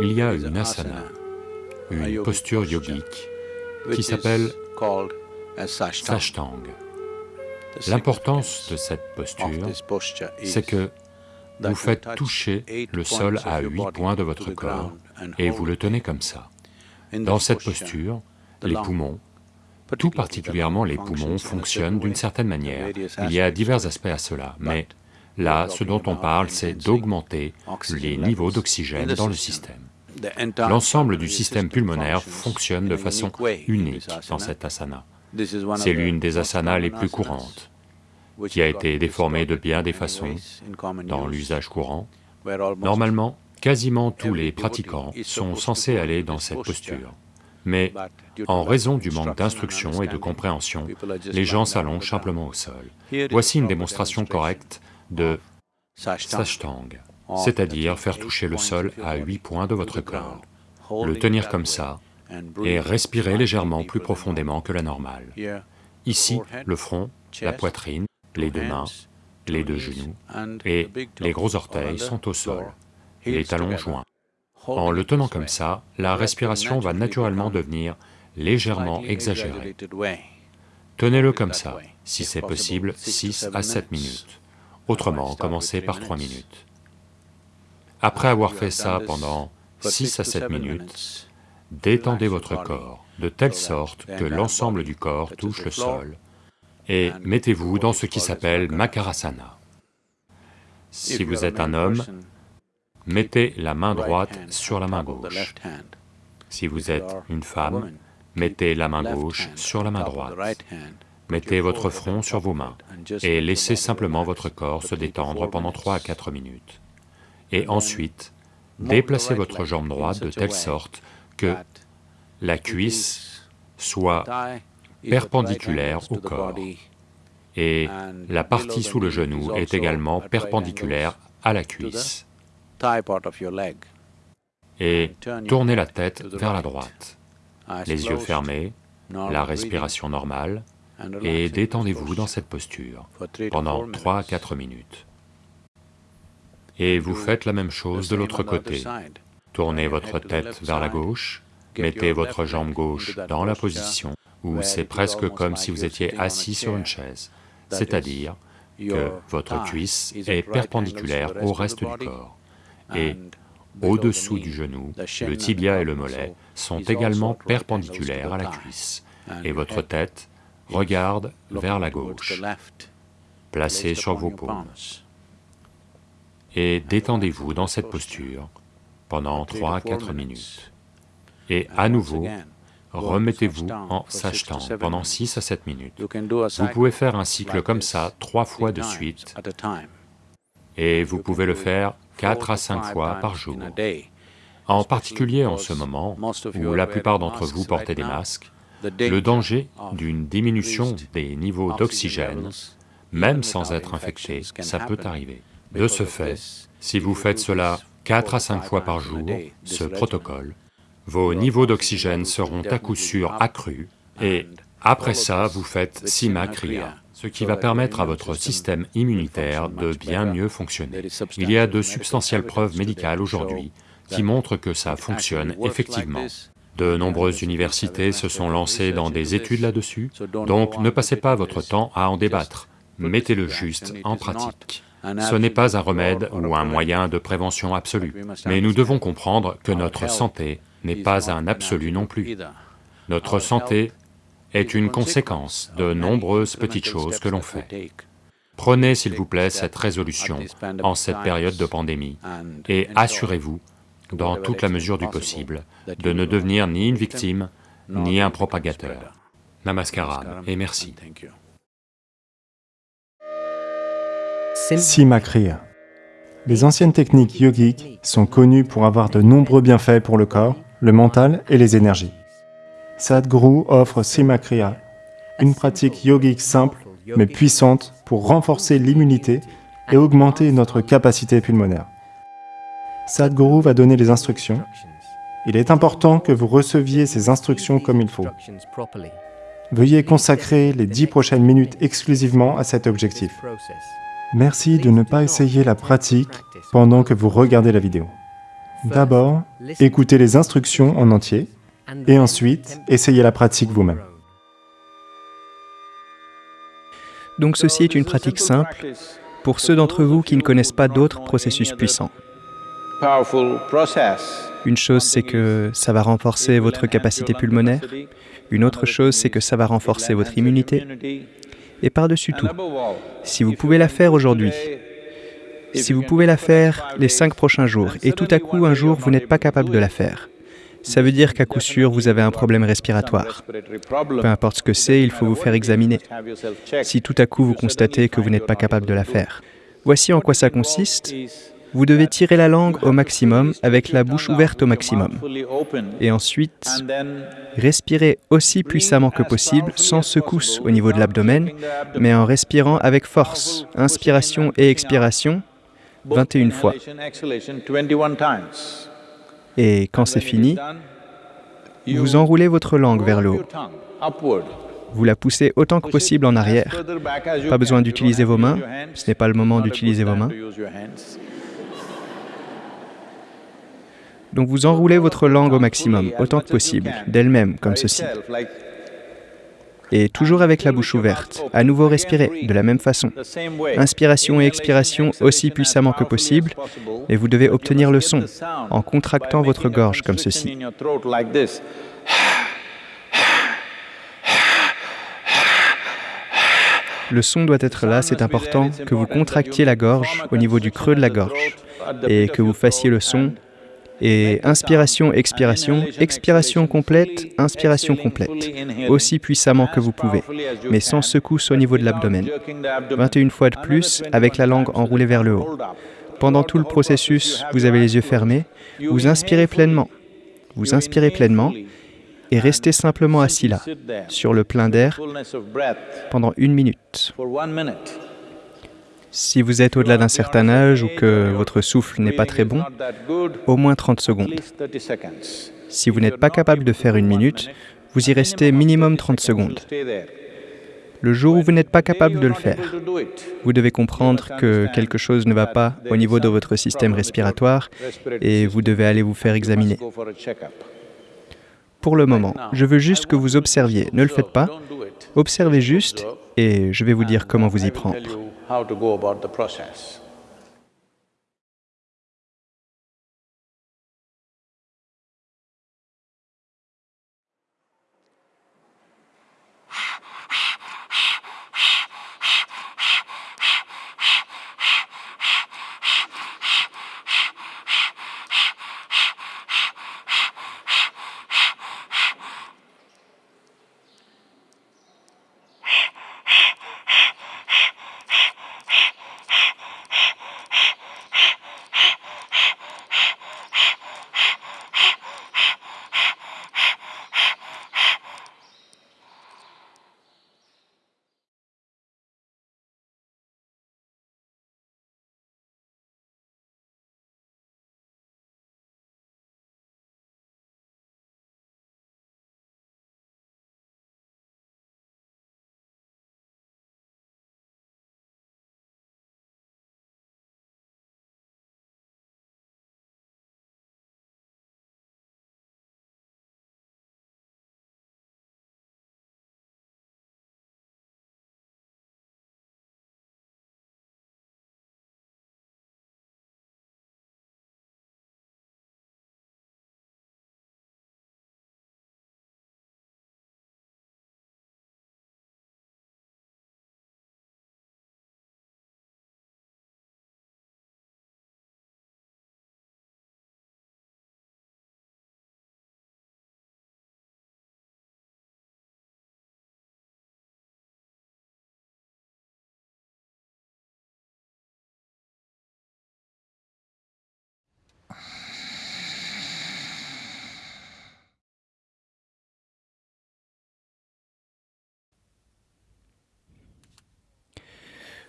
il y a une asana, une posture yogique qui s'appelle Sashtang. L'importance de cette posture, c'est que vous faites toucher le sol à huit points de votre corps et vous le tenez comme ça. Dans cette posture, les poumons, tout particulièrement les poumons, fonctionnent d'une certaine manière. Il y a divers aspects à cela, mais là, ce dont on parle, c'est d'augmenter les niveaux d'oxygène dans le système. L'ensemble du système pulmonaire fonctionne de façon unique dans cette asana. C'est l'une des asanas les plus courantes, qui a été déformée de bien des façons dans l'usage courant. Normalement, quasiment tous les pratiquants sont censés aller dans cette posture. Mais en raison du manque d'instruction et de compréhension, les gens s'allongent simplement au sol. Voici une démonstration correcte de Sashtang, c'est-à-dire faire toucher le sol à huit points de votre corps, le tenir comme ça et respirer légèrement plus profondément que la normale. Ici, le front, la poitrine, les deux mains, les deux genoux et les gros orteils sont au sol, les talons joints. En le tenant comme ça, la respiration va naturellement devenir légèrement exagérée. Tenez-le comme ça, si c'est possible, 6 à 7 minutes. Autrement, commencez par 3 minutes. Après avoir fait ça pendant 6 à 7 minutes, détendez votre corps de telle sorte que l'ensemble du corps touche le sol et mettez-vous dans ce qui s'appelle Makarasana. Si vous êtes un homme, mettez la main droite sur la main gauche. Si vous êtes une femme, mettez la main gauche sur la main droite. Mettez votre front sur vos mains et laissez simplement votre corps se détendre pendant 3 à 4 minutes. Et ensuite, déplacez votre jambe droite de telle sorte que la cuisse soit perpendiculaire au corps. et la partie sous le genou est également perpendiculaire à la cuisse. et tournez la tête vers la droite, les yeux fermés, la respiration normale, et détendez-vous dans cette posture pendant 3 à 4 minutes. Et vous faites la même chose de l'autre côté. Tournez votre tête vers la gauche, mettez votre jambe gauche dans la position où c'est presque comme si vous étiez assis sur une chaise, c'est-à-dire que votre cuisse est perpendiculaire au reste du corps et au-dessous du genou, le tibia et le mollet sont également perpendiculaires à la cuisse, et votre tête regarde vers la gauche, placée sur vos paumes. Et détendez-vous dans cette posture pendant 3 à 4 minutes. Et à nouveau, remettez-vous en sachtant pendant 6 à 7 minutes. Vous pouvez faire un cycle comme ça trois fois de suite, et vous pouvez le faire quatre à cinq fois par jour. En particulier en ce moment où la plupart d'entre vous portez des masques, le danger d'une diminution des niveaux d'oxygène, même sans être infecté, ça peut arriver. De ce fait, si vous faites cela quatre à cinq fois par jour, ce protocole, vos niveaux d'oxygène seront à coup sûr accrus et après ça, vous faites Sima Kriya ce qui va permettre à votre système immunitaire de bien mieux fonctionner. Il y a de substantielles preuves médicales aujourd'hui qui montrent que ça fonctionne effectivement. De nombreuses universités se sont lancées dans des études là-dessus, donc ne passez pas votre temps à en débattre, mettez-le juste en pratique. Ce n'est pas un remède ou un moyen de prévention absolue, mais nous devons comprendre que notre santé n'est pas un absolu non plus. Notre santé est une conséquence de nombreuses petites choses que l'on fait. Prenez s'il vous plaît cette résolution en cette période de pandémie et assurez-vous, dans toute la mesure du possible, de ne devenir ni une victime, ni un propagateur. Namaskaram et merci. Simakriya. Les anciennes techniques yogiques sont connues pour avoir de nombreux bienfaits pour le corps, le mental et les énergies. Sadhguru offre Simakriya, une pratique yogique simple mais puissante pour renforcer l'immunité et augmenter notre capacité pulmonaire. Sadhguru va donner les instructions. Il est important que vous receviez ces instructions comme il faut. Veuillez consacrer les dix prochaines minutes exclusivement à cet objectif. Merci de ne pas essayer la pratique pendant que vous regardez la vidéo. D'abord, écoutez les instructions en entier, et ensuite, essayez la pratique vous-même. Donc ceci est une pratique simple pour ceux d'entre vous qui ne connaissent pas d'autres processus puissants. Une chose, c'est que ça va renforcer votre capacité pulmonaire. Une autre chose, c'est que ça va renforcer votre immunité. Et par-dessus tout, si vous pouvez la faire aujourd'hui, si vous pouvez la faire les cinq prochains jours, et tout à coup, un jour, vous n'êtes pas capable de la faire, ça veut dire qu'à coup sûr, vous avez un problème respiratoire. Peu importe ce que c'est, il faut vous faire examiner. Si tout à coup vous constatez que vous n'êtes pas capable de la faire. Voici en quoi ça consiste. Vous devez tirer la langue au maximum avec la bouche ouverte au maximum. Et ensuite, respirer aussi puissamment que possible, sans secousse au niveau de l'abdomen, mais en respirant avec force. Inspiration et expiration, 21 fois. Et quand c'est fini, vous enroulez votre langue vers le haut. Vous la poussez autant que possible en arrière. Pas besoin d'utiliser vos mains, ce n'est pas le moment d'utiliser vos mains. Donc vous enroulez votre langue au maximum, autant que possible, d'elle-même, comme ceci et toujours avec la bouche ouverte. À nouveau respirer de la même façon. Inspiration et expiration aussi puissamment que possible, et vous devez obtenir le son en contractant votre gorge comme ceci. Le son doit être là, c'est important que vous contractiez la gorge au niveau du creux de la gorge et que vous fassiez le son et inspiration, expiration, expiration complète, inspiration complète, aussi puissamment que vous pouvez, mais sans secousse au niveau de l'abdomen. 21 fois de plus avec la langue enroulée vers le haut. Pendant tout le processus, vous avez les yeux fermés, vous inspirez pleinement, vous inspirez pleinement et restez simplement assis là, sur le plein d'air, pendant une minute. Si vous êtes au-delà d'un certain âge ou que votre souffle n'est pas très bon, au moins 30 secondes. Si vous n'êtes pas capable de faire une minute, vous y restez minimum 30 secondes. Le jour où vous n'êtes pas capable de le faire, vous devez comprendre que quelque chose ne va pas au niveau de votre système respiratoire et vous devez aller vous faire examiner. Pour le moment, je veux juste que vous observiez. Ne le faites pas. Observez juste et je vais vous dire comment vous y prendre. How to go about the process.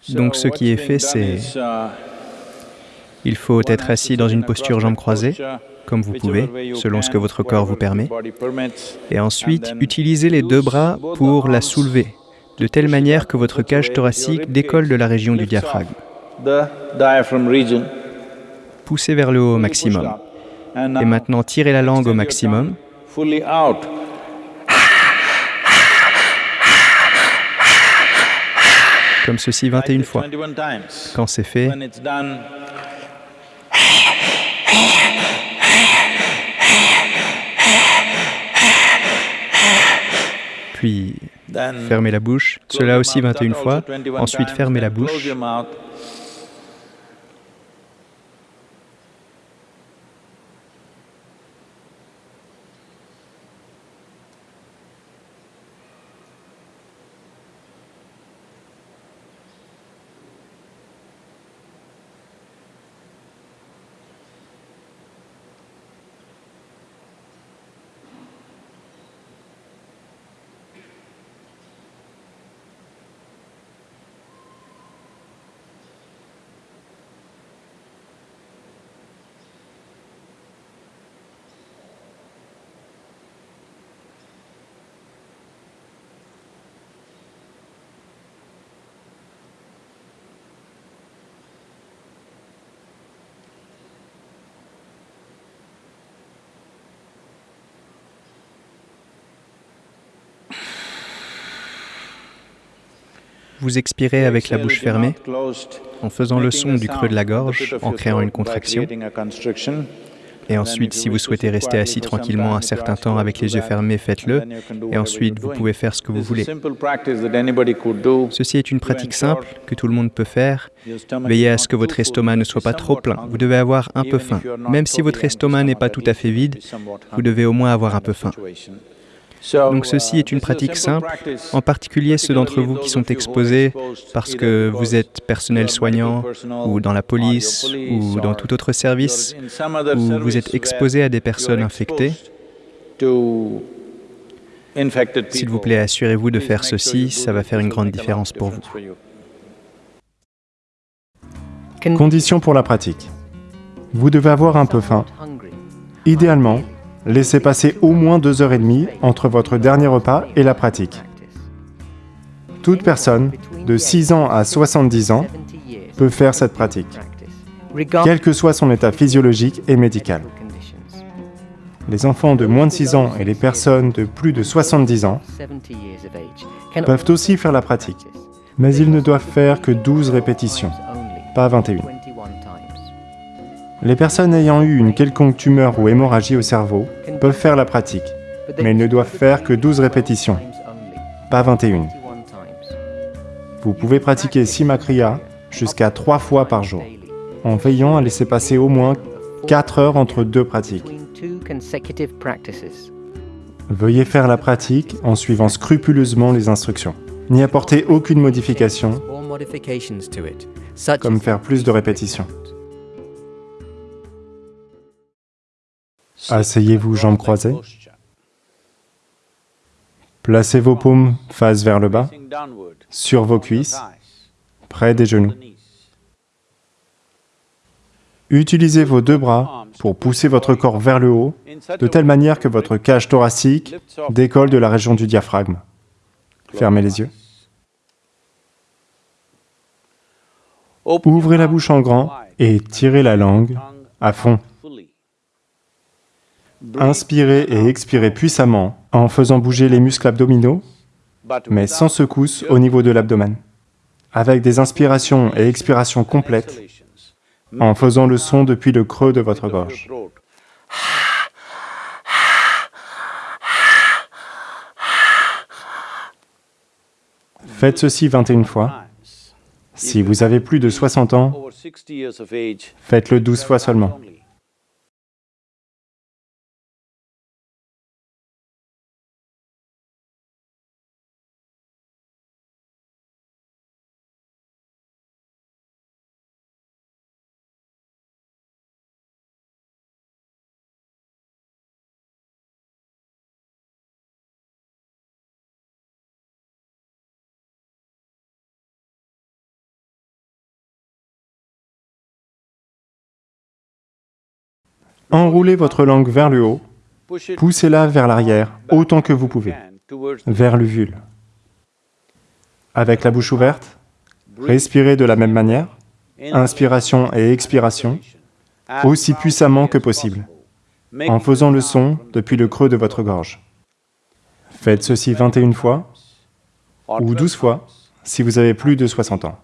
Donc ce qui est fait, c'est... Il faut être assis dans une posture jambes croisées, comme vous pouvez, selon ce que votre corps vous permet. Et ensuite, utilisez les deux bras pour la soulever, de telle manière que votre cage thoracique décolle de la région du diaphragme. Poussez vers le haut au maximum. Et maintenant, tirez la langue au maximum. Comme ceci 21 fois. Quand c'est fait, puis fermez la bouche, cela aussi 21 fois, ensuite fermez la bouche, Vous expirez avec la bouche fermée, en faisant le son du creux de la gorge, en créant une contraction. Et ensuite, si vous souhaitez rester assis tranquillement un certain temps avec les yeux fermés, faites-le. Et ensuite, vous pouvez faire ce que vous voulez. Ceci est une pratique simple que tout le monde peut faire. Veillez à ce que votre estomac ne soit pas trop plein. Vous devez avoir un peu faim. Même si votre estomac n'est pas tout à fait vide, vous devez au moins avoir un peu faim. Donc ceci est une pratique simple, en particulier ceux d'entre vous qui sont exposés parce que vous êtes personnel soignant ou dans la police ou dans tout autre service où vous êtes exposé à des personnes infectées. S'il vous plaît, assurez-vous de faire ceci, ça va faire une grande différence pour vous. Condition pour la pratique. Vous devez avoir un peu faim. Idéalement, Laissez passer au moins deux heures et demie entre votre dernier repas et la pratique. Toute personne de 6 ans à 70 ans peut faire cette pratique, quel que soit son état physiologique et médical. Les enfants de moins de 6 ans et les personnes de plus de 70 ans peuvent aussi faire la pratique, mais ils ne doivent faire que 12 répétitions, pas 21. Les personnes ayant eu une quelconque tumeur ou hémorragie au cerveau peuvent faire la pratique, mais ils ne doivent faire que 12 répétitions, pas 21. Vous pouvez pratiquer Simakriya jusqu'à 3 fois par jour, en veillant à laisser passer au moins 4 heures entre deux pratiques. Veuillez faire la pratique en suivant scrupuleusement les instructions. N'y apportez aucune modification, comme faire plus de répétitions. Asseyez-vous jambes croisées. Placez vos paumes face vers le bas, sur vos cuisses, près des genoux. Utilisez vos deux bras pour pousser votre corps vers le haut, de telle manière que votre cage thoracique décolle de la région du diaphragme. Fermez les yeux. Ouvrez la bouche en grand et tirez la langue à fond. Inspirez et expirez puissamment en faisant bouger les muscles abdominaux, mais sans secousse au niveau de l'abdomen, avec des inspirations et expirations complètes, en faisant le son depuis le creux de votre gorge. Faites ceci 21 fois. Si vous avez plus de 60 ans, faites-le 12 fois seulement. Enroulez votre langue vers le haut, poussez-la vers l'arrière autant que vous pouvez, vers l'uvule. Avec la bouche ouverte, respirez de la même manière, inspiration et expiration, aussi puissamment que possible. en faisant le son depuis le creux de votre gorge. Faites ceci 21 fois ou 12 fois si vous avez plus de 60 ans.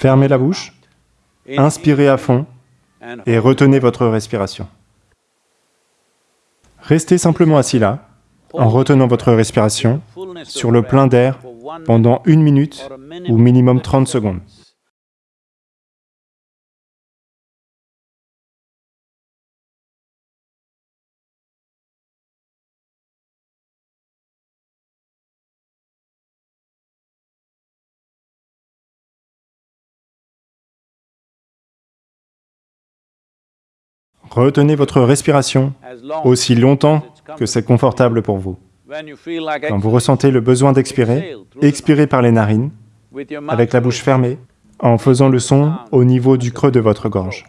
Fermez la bouche, inspirez à fond et retenez votre respiration. Restez simplement assis là, en retenant votre respiration sur le plein d'air pendant une minute ou minimum 30 secondes. Retenez votre respiration aussi longtemps que c'est confortable pour vous. Quand vous ressentez le besoin d'expirer, expirez par les narines, avec la bouche fermée, en faisant le son au niveau du creux de votre gorge.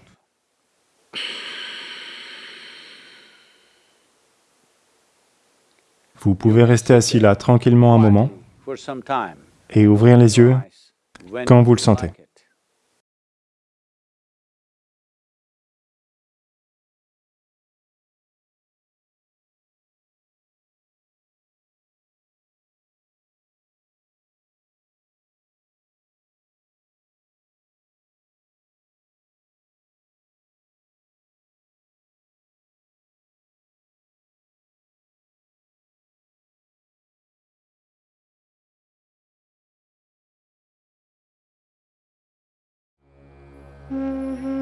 Vous pouvez rester assis là tranquillement un moment et ouvrir les yeux quand vous le sentez. Mm-hmm.